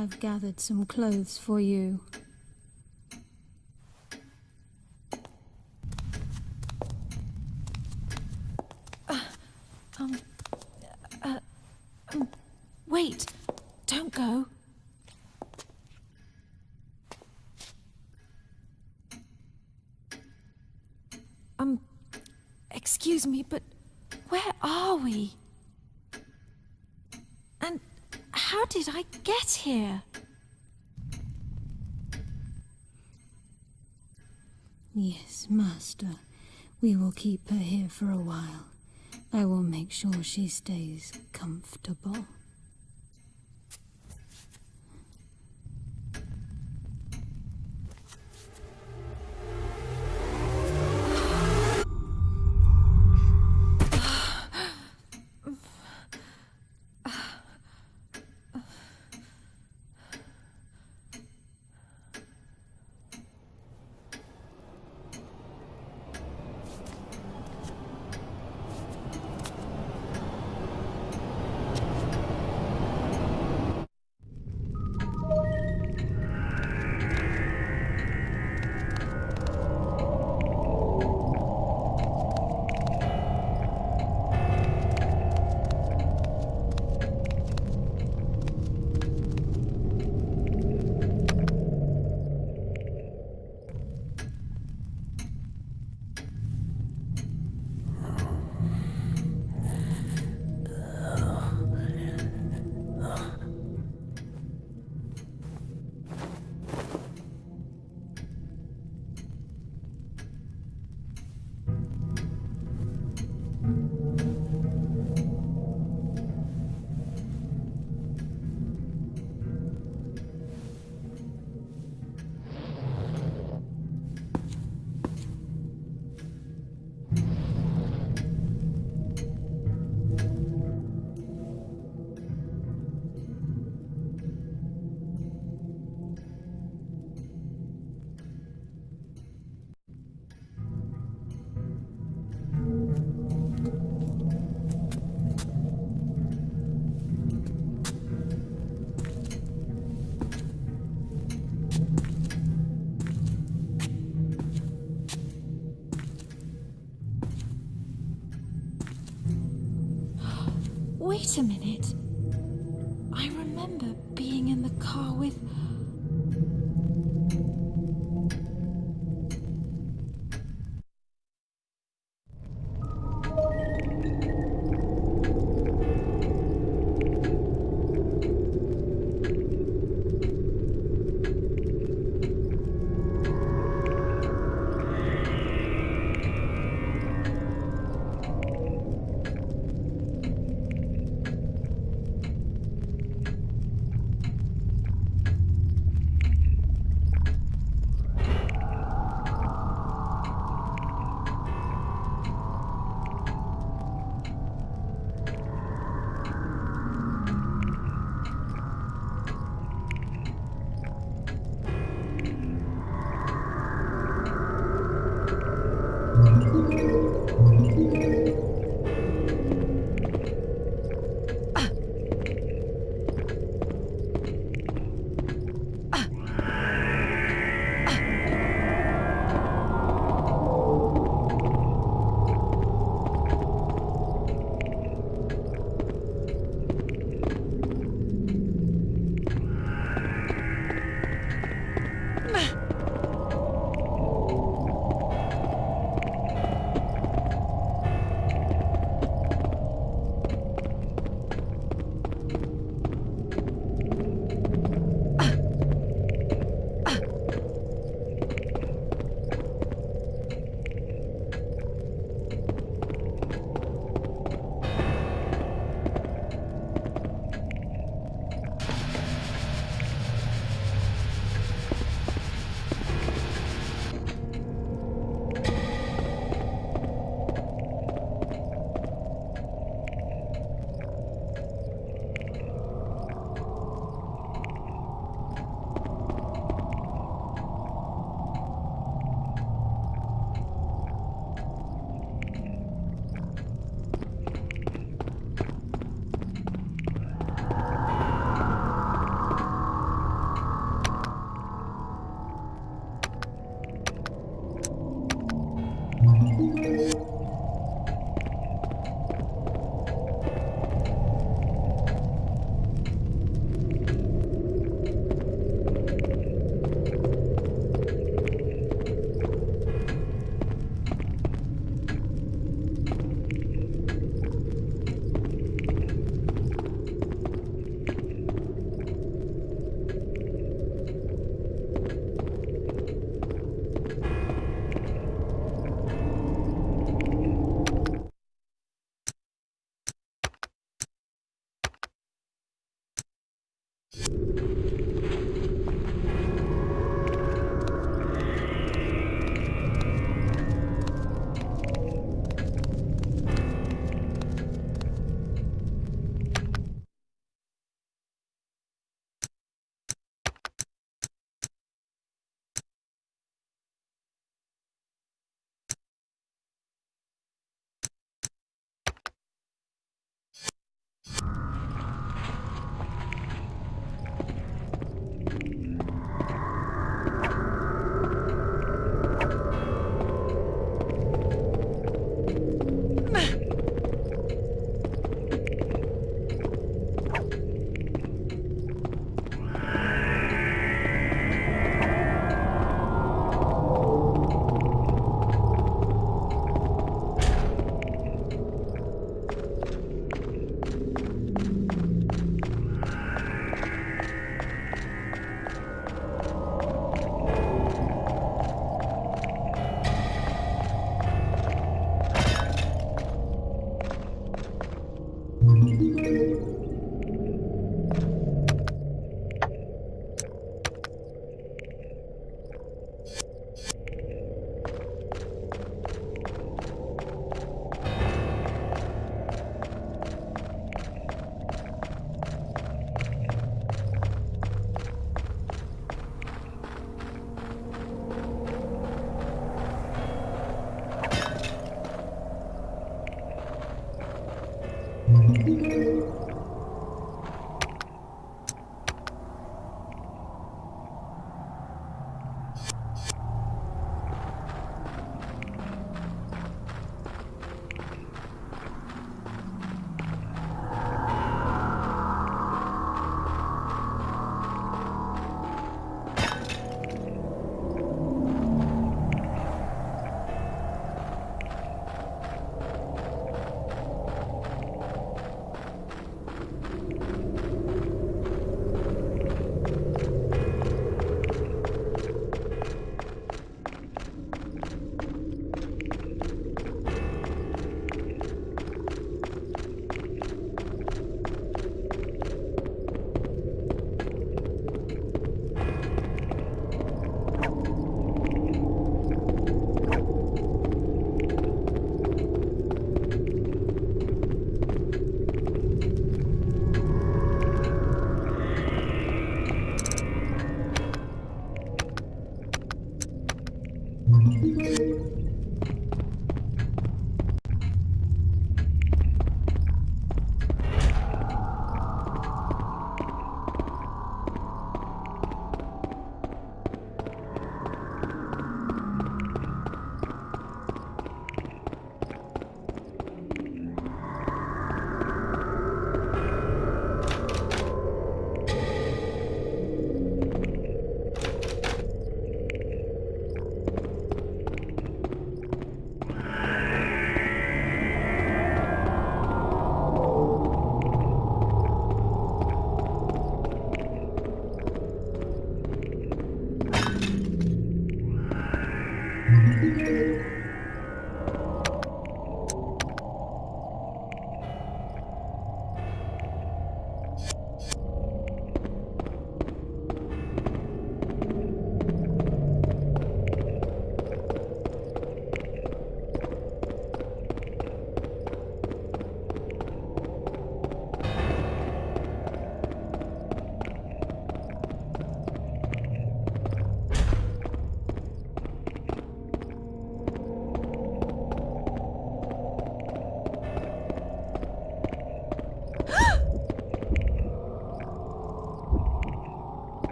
I've gathered some clothes for you. Master. We will keep her here for a while. I will make sure she stays comfortable.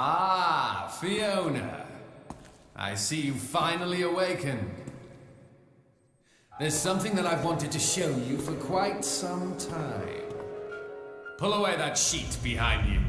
Ah, Fiona. I see you finally awakened. There's something that I've wanted to show you for quite some time. Pull away that sheet behind you.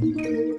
Thank you.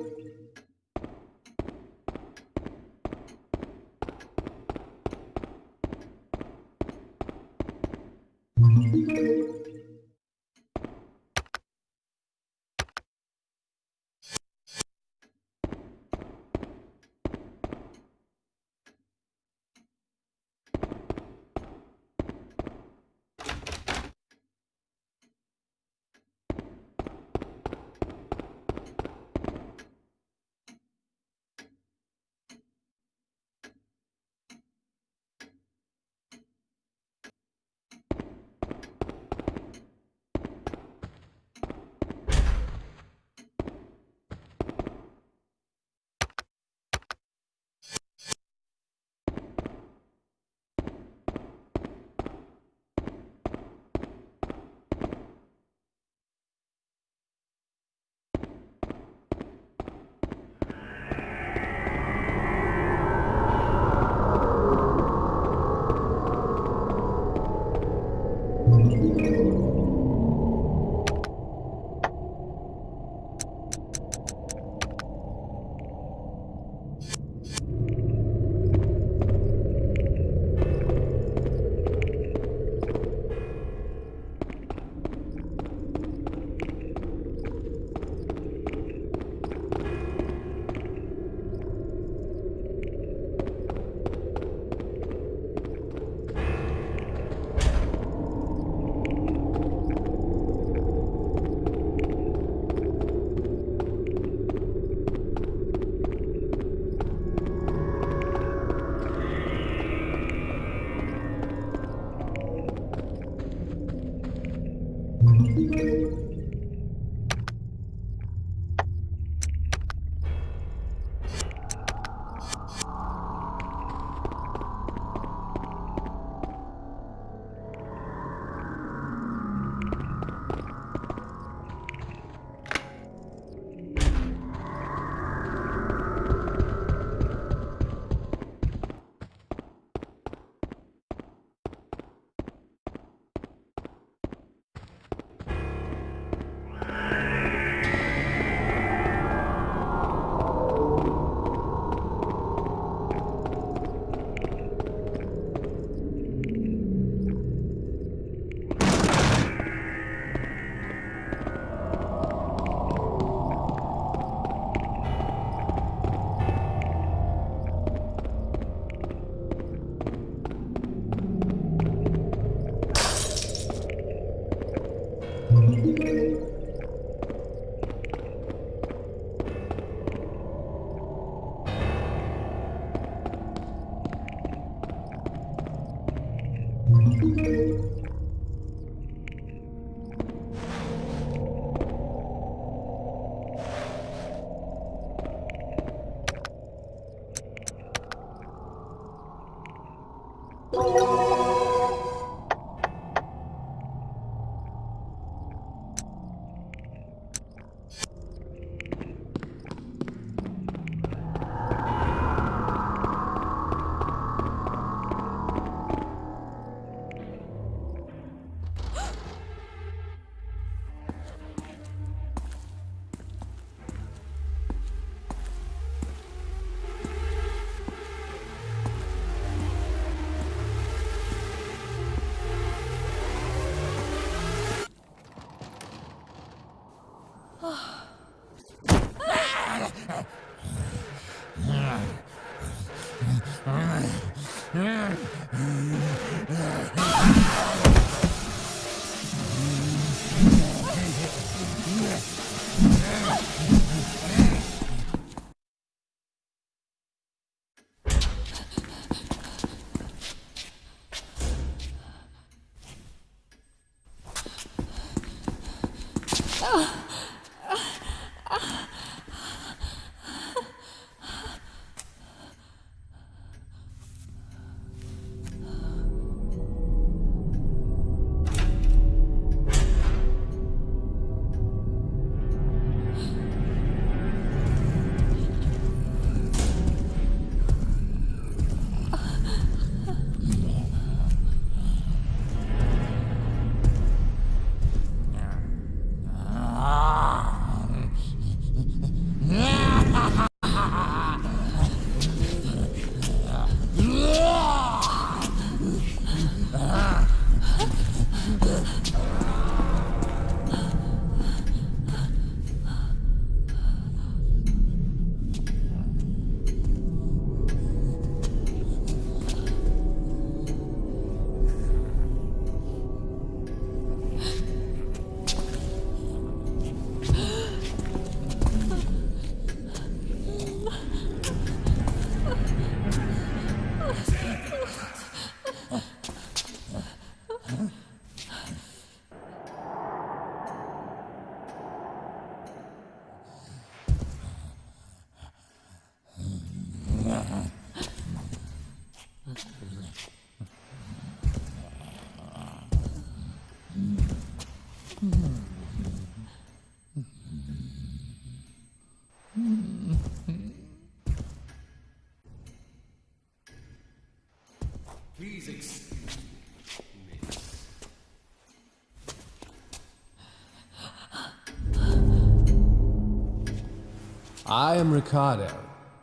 I am Ricardo,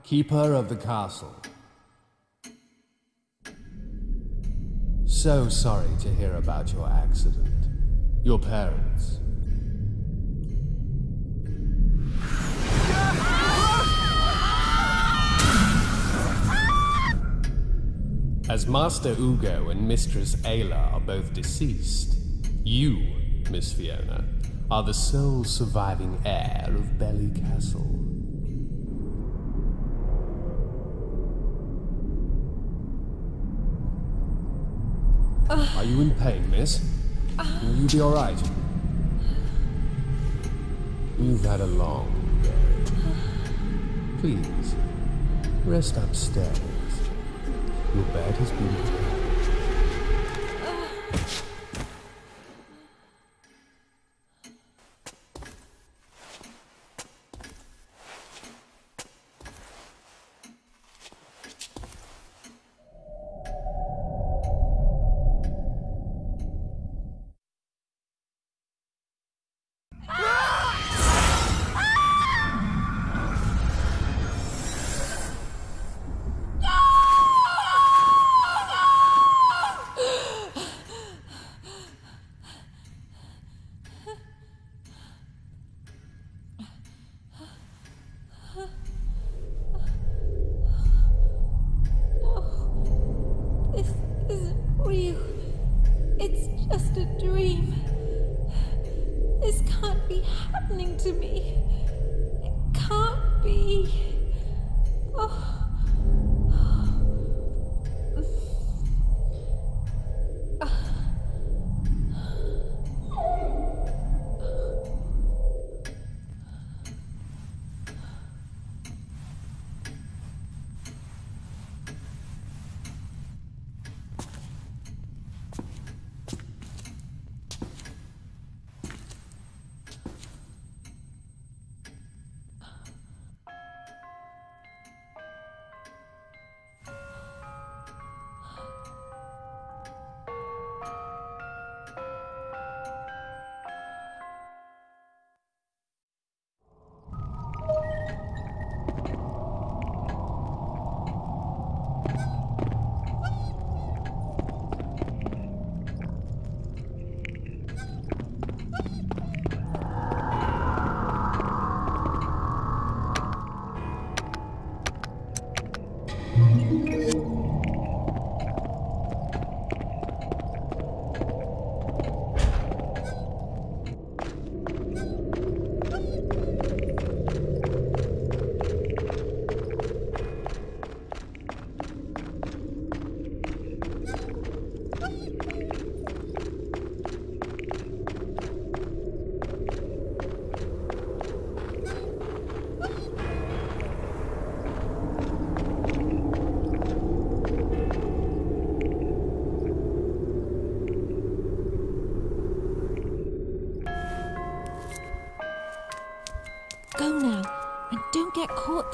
keeper of the castle. So sorry to hear about your accident. Your parents. As Master Ugo and Mistress Ayla are both deceased, you, Miss Fiona, are the sole surviving heir of Belli Castle. Are you in pain, miss? Will you be all right? You've had a long day. Please, rest upstairs. Your bed has been prepared.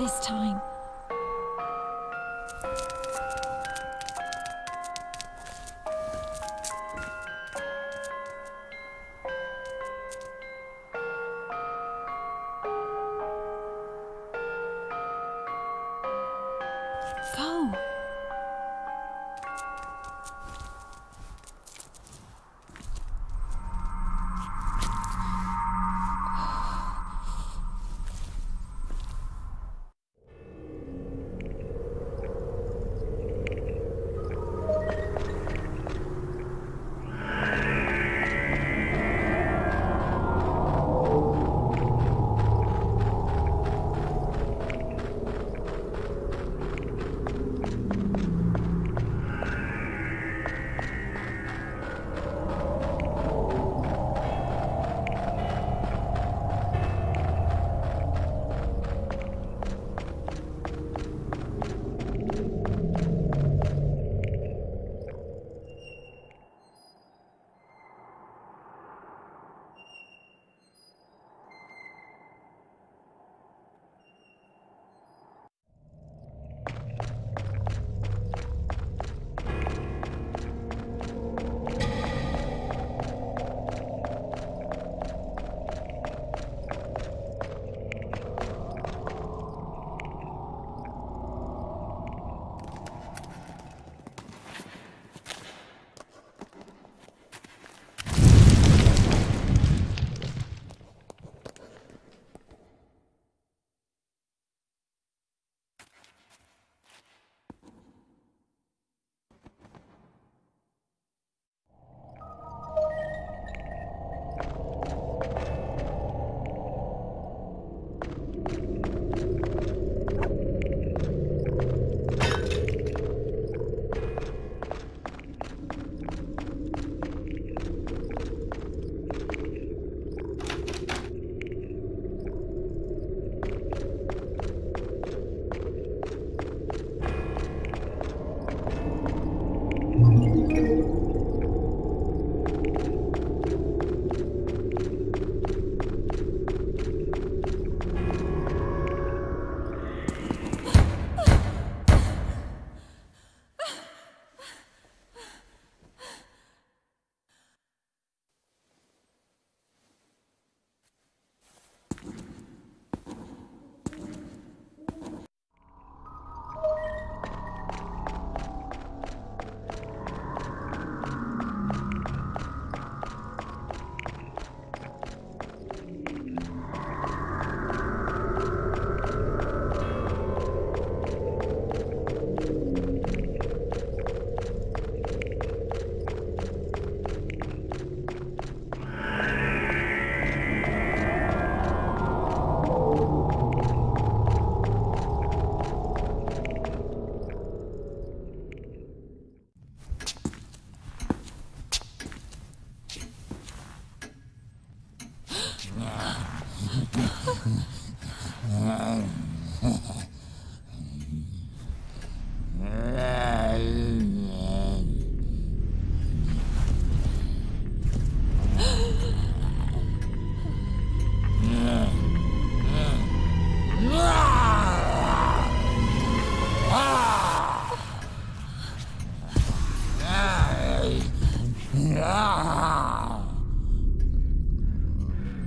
This time.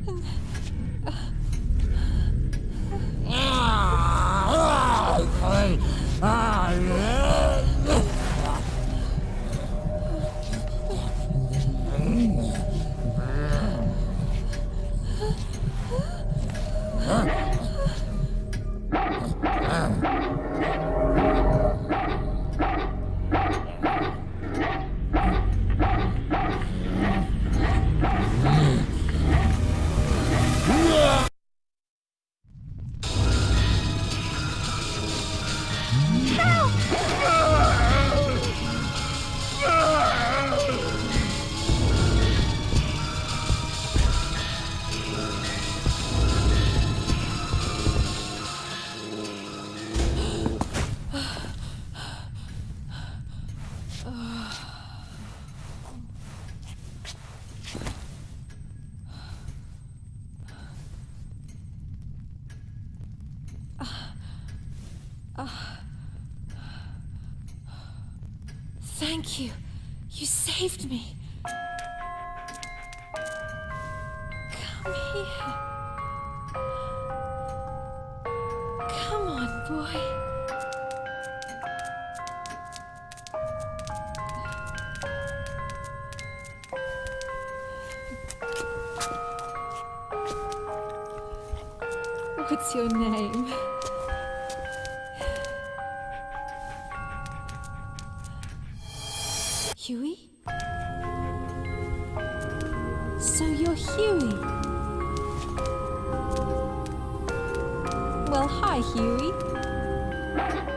嗯 Well, hi, Hewie.